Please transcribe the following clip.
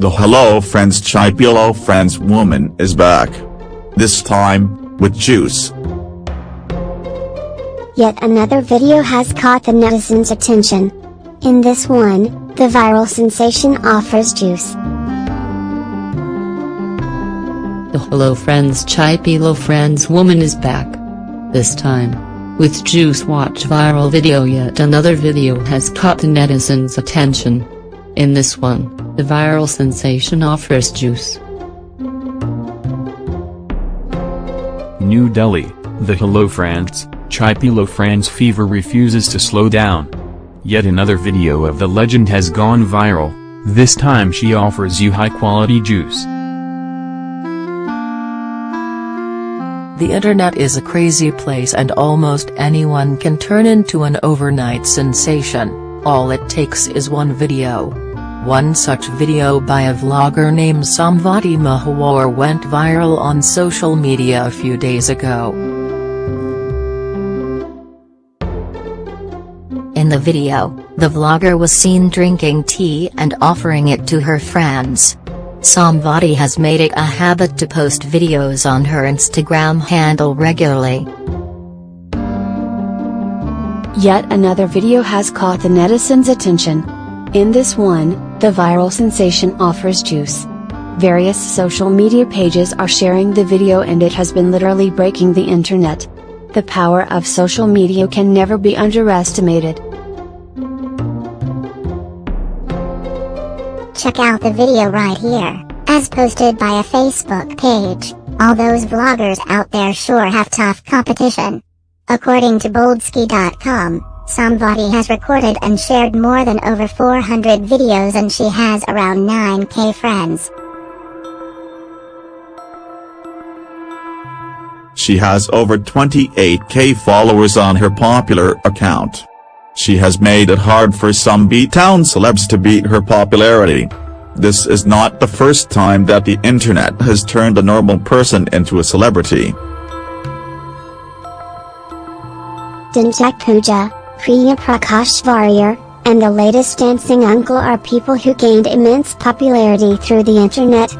The Hello Friends Chai Pi Lo Friends woman is back. This time, with juice. Yet another video has caught the netizens' attention. In this one, the viral sensation offers juice. The Hello Friends Chai Pi Lo Friends woman is back. This time. With Juice Watch viral video yet another video has caught the netizens' attention. In this one, the viral sensation offers juice. New Delhi, the Hello France, Chai Pi Lo France fever refuses to slow down. Yet another video of the legend has gone viral, this time she offers you high-quality juice. The internet is a crazy place and almost anyone can turn into an overnight sensation, all it takes is one video. One such video by a vlogger named Samvati Mahawar went viral on social media a few days ago. In the video, the vlogger was seen drinking tea and offering it to her friends. Samvati has made it a habit to post videos on her Instagram handle regularly. Yet another video has caught the netizens' attention. In this one, the viral sensation offers juice. Various social media pages are sharing the video and it has been literally breaking the internet. The power of social media can never be underestimated. Check out the video right here, as posted by a Facebook page. All those vloggers out there sure have tough competition. According to Boldsky.com, Samvati has recorded and shared more than over 400 videos and she has around 9k friends. She has over 28k followers on her popular account. She has made it hard for some B-town celebs to beat her popularity. This is not the first time that the internet has turned a normal person into a celebrity. Dhinchak Pooja, Priya Prakash Varrier, and the latest dancing uncle are people who gained immense popularity through the internet.